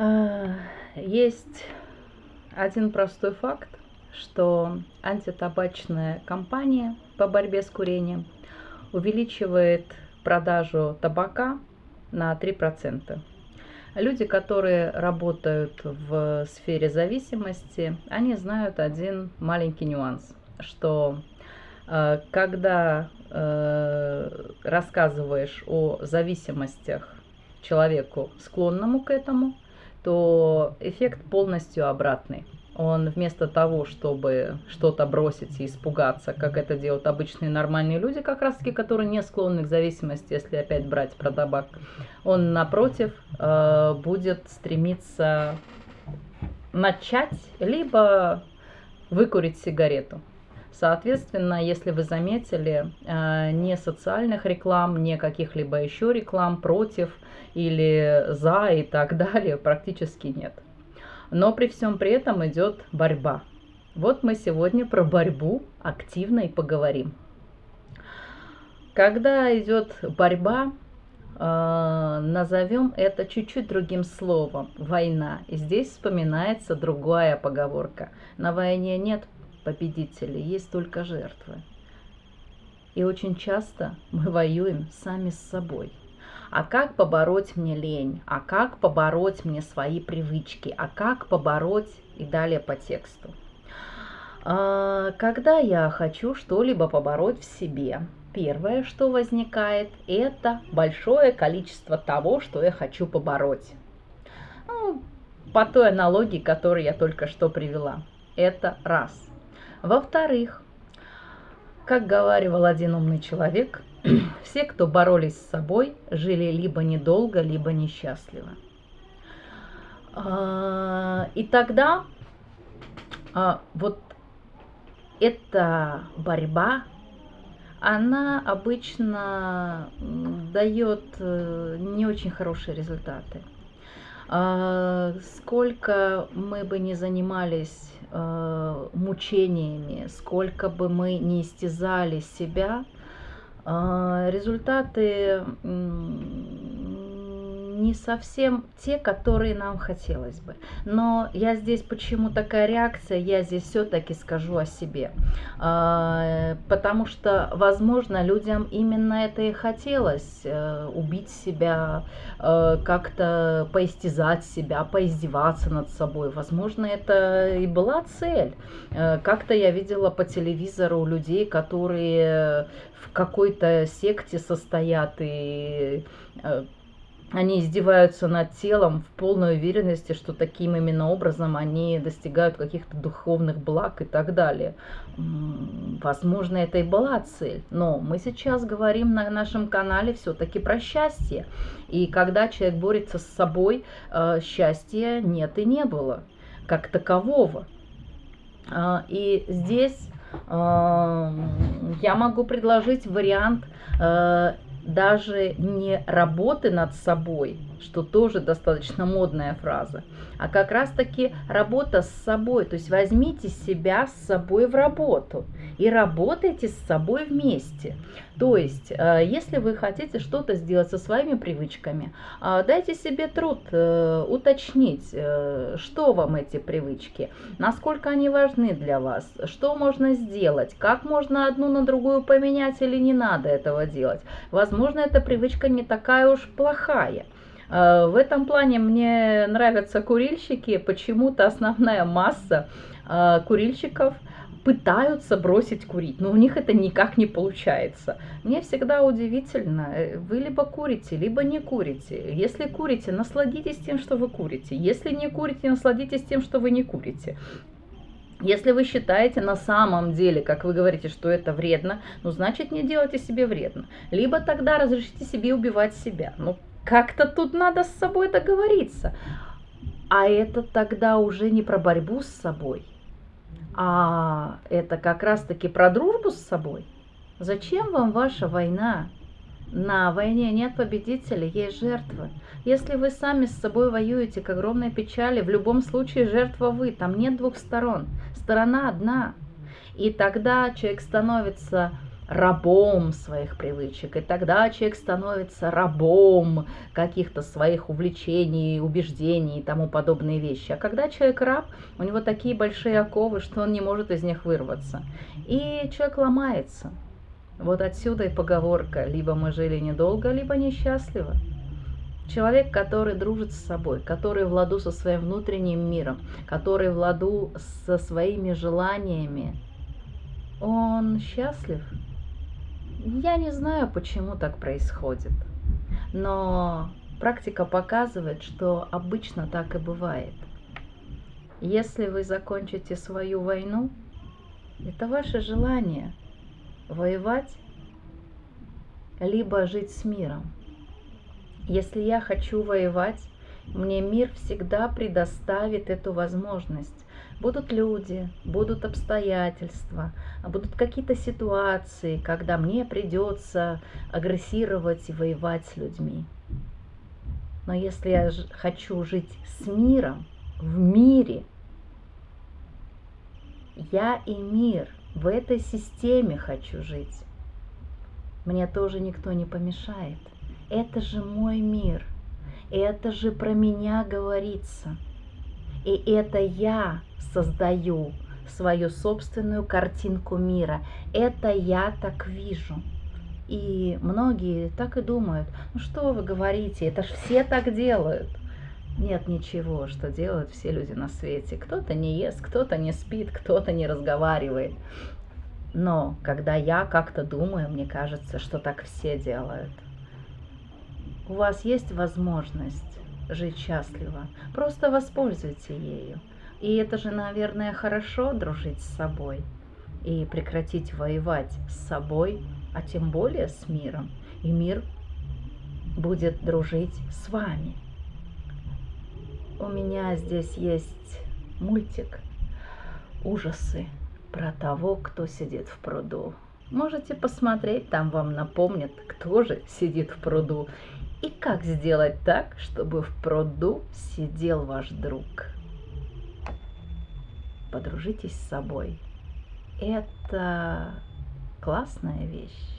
А, есть один простой факт, что антитабачная кампания по борьбе с курением увеличивает продажу табака на 3%. Люди, которые работают в сфере зависимости, они знают один маленький нюанс, что э, когда э, рассказываешь о зависимостях человеку, склонному к этому, то эффект полностью обратный. Он вместо того, чтобы что-то бросить и испугаться, как это делают обычные нормальные люди, как раз таки, которые не склонны к зависимости, если опять брать про табак, он, напротив, э, будет стремиться начать, либо выкурить сигарету. Соответственно, если вы заметили, э, ни социальных реклам, ни каких-либо еще реклам против или за и так далее практически нет. Но при всем при этом идет борьба. Вот мы сегодня про борьбу активно и поговорим. Когда идет борьба, э, назовем это чуть-чуть другим словом – война. И здесь вспоминается другая поговорка. На войне нет победителей, есть только жертвы. И очень часто мы воюем сами с собой. А как побороть мне лень? А как побороть мне свои привычки? А как побороть и далее по тексту? А, когда я хочу что-либо побороть в себе, первое, что возникает, это большое количество того, что я хочу побороть. Ну, по той аналогии, которую я только что привела. Это раз. Во-вторых, как говаривал один умный человек, все, кто боролись с собой, жили либо недолго, либо несчастливо. А, и тогда а, вот эта борьба, она обычно дает э, не очень хорошие результаты. А, сколько мы бы не занимались э, мучениями, сколько бы мы не истязали себя, э, результаты не совсем те, которые нам хотелось бы. Но я здесь, почему такая реакция, я здесь все-таки скажу о себе. А, потому что, возможно, людям именно это и хотелось, э, убить себя, э, как-то поистязать себя, поиздеваться над собой. Возможно, это и была цель. Э, как-то я видела по телевизору людей, которые в какой-то секте состоят и они издеваются над телом в полной уверенности, что таким именно образом они достигают каких-то духовных благ и так далее. Возможно, это и была цель, но мы сейчас говорим на нашем канале все-таки про счастье. И когда человек борется с собой, э, счастья нет и не было, как такового. А, и здесь э, я могу предложить вариант э, даже не работы над собой, что тоже достаточно модная фраза, а как раз-таки работа с собой. То есть возьмите себя с собой в работу и работайте с собой вместе. То есть, э, если вы хотите что-то сделать со своими привычками, э, дайте себе труд э, уточнить, что вам эти привычки, насколько они важны для вас, что можно сделать, как можно одну на другую поменять или не надо этого делать. Возможно, эта привычка не такая уж плохая. В этом плане мне нравятся курильщики. Почему-то основная масса курильщиков – пытаются бросить курить, но у них это никак не получается. Мне всегда удивительно, э, вы либо курите, либо не курите. Если курите, насладитесь тем, что вы курите. Если не курите, насладитесь тем, что вы не курите. Если вы считаете на самом деле, как вы говорите, что это вредно, ну, значит, не делайте себе вредно. Либо тогда разрешите себе убивать себя. Ну, как-то тут надо с собой договориться. А это тогда уже не про борьбу с собой, а это как раз-таки про дружбу с собой. Зачем вам ваша война? На войне нет победителей, есть жертвы. Если вы сами с собой воюете к огромной печали, в любом случае жертва вы, там нет двух сторон, сторона одна. И тогда человек становится рабом своих привычек. И тогда человек становится рабом каких-то своих увлечений, убеждений и тому подобные вещи. А когда человек раб, у него такие большие оковы, что он не может из них вырваться. И человек ломается. Вот отсюда и поговорка «либо мы жили недолго, либо несчастливо». Человек, который дружит с собой, который в ладу со своим внутренним миром, который в ладу со своими желаниями, он счастлив. Я не знаю, почему так происходит, но практика показывает, что обычно так и бывает. Если вы закончите свою войну, это ваше желание воевать, либо жить с миром. Если я хочу воевать, мне мир всегда предоставит эту возможность. Будут люди, будут обстоятельства, будут какие-то ситуации, когда мне придется агрессировать и воевать с людьми. Но если я хочу жить с миром, в мире, я и мир в этой системе хочу жить. Мне тоже никто не помешает это же мой мир, это же про меня говорится. И это я создаю свою собственную картинку мира. Это я так вижу. И многие так и думают, ну что вы говорите, это ж все так делают. Нет ничего, что делают все люди на свете. Кто-то не ест, кто-то не спит, кто-то не разговаривает. Но когда я как-то думаю, мне кажется, что так все делают у вас есть возможность жить счастливо, просто воспользуйте ею. И это же, наверное, хорошо дружить с собой и прекратить воевать с собой, а тем более с миром. И мир будет дружить с вами. У меня здесь есть мультик «Ужасы» про того, кто сидит в пруду. Можете посмотреть, там вам напомнят, кто же сидит в пруду и как сделать так, чтобы в пруду сидел ваш друг? Подружитесь с собой. Это классная вещь.